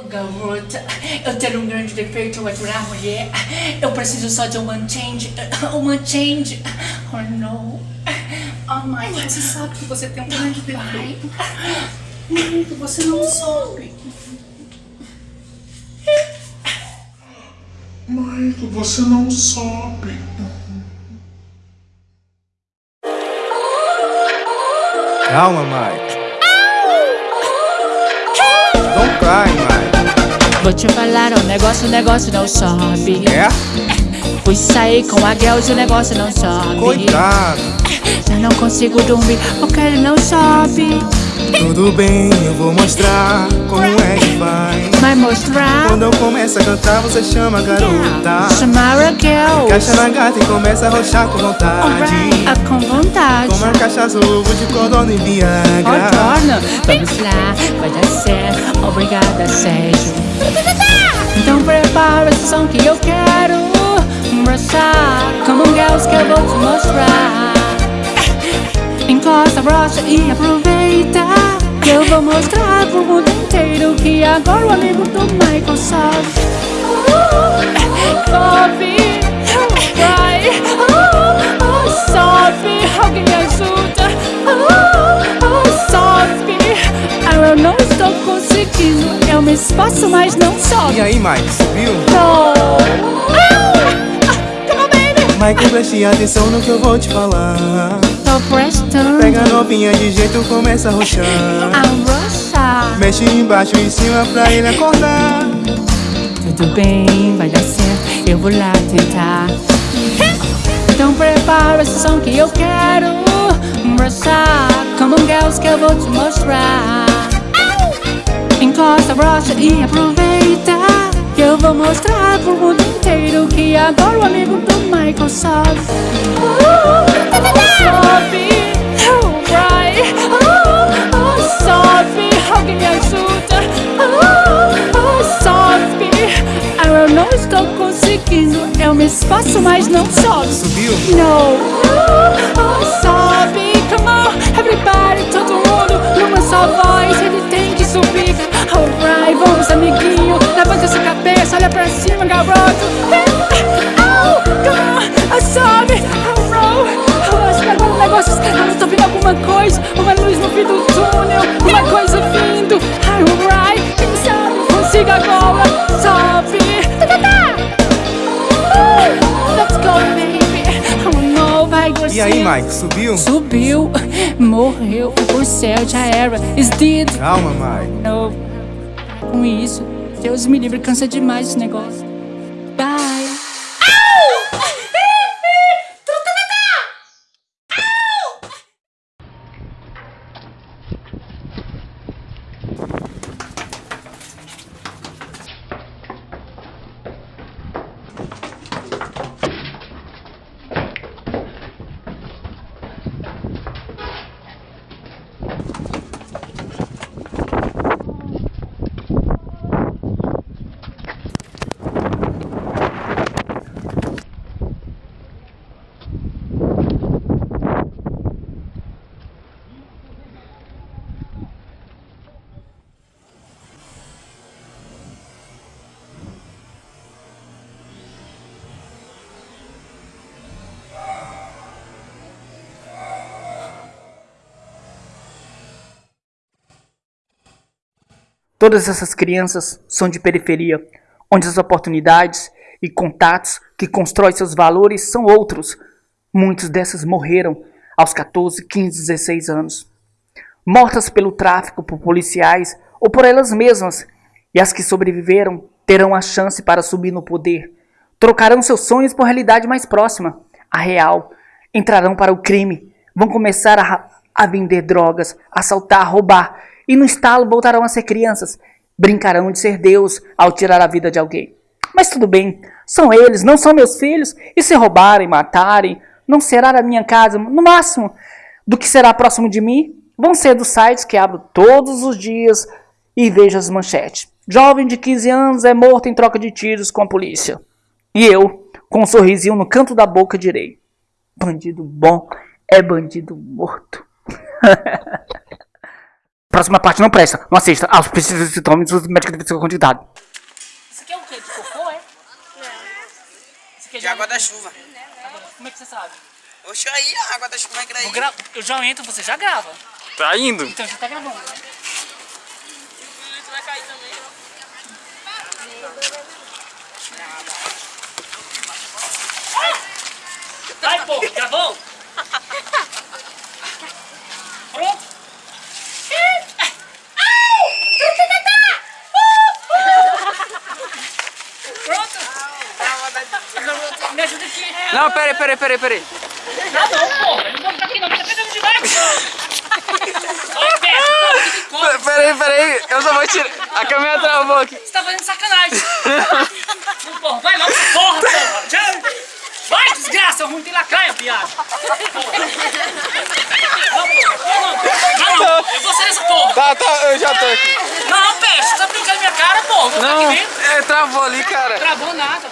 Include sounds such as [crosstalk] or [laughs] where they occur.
garota, eu tenho um grande defeito ao aturar mulher. Eu preciso só de uma change, uma change. Oh não. Oh my você sabe que você tem um grande defeito. Muito, você não soube. Mike, você não sobe. Calma, Mike. Don't cry, Mike. Vou te falar, o negócio, o negócio não sobe. É? Fui sair com a girls e o negócio não sobe. Coitado. Já não consigo dormir porque ele não sobe. Tudo bem, eu vou mostrar como é que vai. Vai mostrar. Quando eu começo a cantar, você chama a garota. Chamar a girls. Caixa na gata e começa a rochar com vontade. Ah, com vontade. Toma cachaça, ovo de codorna e Viagra. Contorno. Vamos lá, vai dar certo. Obrigada, Sérgio. Então prepara esse som que eu quero mostrar. Como um girls que eu vou te mostrar. Encosta, brocha e aproveita. Que eu vou mostrar pro mundo inteiro que agora o amigo do Michael sobe. Sobe, vai, sobe, alguém esforço, mas não sobe. E aí, Mike? No. Ah, come on, baby. Mike, preste atenção no que eu vou te falar. Tô prestando Pega a novinha de jeito, começa a rochar. a. Mexe embaixo e em cima pra ele acordar. Tudo bem, vai dar certo, eu vou lá tentar. Então prepara esse som que eu quero mostrar. Como um girls que eu vou te mostrar. Encosta, brocha e aproveita. Que eu vou mostrar pro mundo inteiro que agora o amigo do oh, oh. Oh, oh, Ah, eu não estou conseguindo. Eu me esforço, mas não sobe. Subiu? No, oh, oh, sobe, alguma coisa, uma luz no fim do túnel, uma coisa vindo. Alright, quem sabe consiga agora, sobe. Uh, Let's go, baby. No, vai. E aí, Mike, subiu? Subiu, morreu, o céu já era. Is dead. Calma, Mike. No. Com isso, Deus me livre, cansa demais esse negócio. Bye. Todas essas crianças são de periferia, onde as oportunidades e contatos que constroem seus valores são outros. Muitas dessas morreram aos 14, 15, 16 anos. Mortas pelo tráfico, por policiais ou por elas mesmas. E as que sobreviveram terão a chance para subir no poder. Trocarão seus sonhos por realidade mais próxima, a real. Entrarão para o crime. Vão começar a, a vender drogas, assaltar, roubar e no estalo voltarão a ser crianças. Brincarão de ser Deus ao tirar a vida de alguém. Mas tudo bem, são eles, não são meus filhos, e se roubarem, matarem, não será a minha casa, no máximo, do que será próximo de mim, vão ser dos sites que abro todos os dias e vejo as manchetes. Jovem de 15 anos é morto em troca de tiros com a polícia. E eu, com um sorrisinho no canto da boca, direi: bandido bom é bandido morto. [laughs] Próxima parte não presta. Não assista. Aos precisos e sintomas dos médicos devem ser quantidade. Isso aqui é o quê? De cocô, é? Isso aqui é De água da chuva. Como é que você sabe? Oxe, aí, a água da chuva vai cair. Eu, gra... eu já entro, você já grava. Tá indo. Então você tá gravando, né? Vai, pô, gravou? Pronto? Pronto? Me ajuda aqui. Não, peraí, peraí, peraí, peraí. Ah, não, pô. Eu não vou ficar aqui não, tá pegando demais. Tem cobra. Peraí, peraí. Eu só vou tirar. A câmera travou aqui. Você tá fazendo sacanagem. Não, porra, vai logo, porra, porra. Já- Vai, desgraça, ruim tem lacraia, viado. Porra. Não, não, não, eu vou ser essa porra. Tá, tá, eu já tô aqui. Não, peixe, você tá brincando na minha cara, porra. Não, aqui dentro. é, travou ali, cara. Travou nada.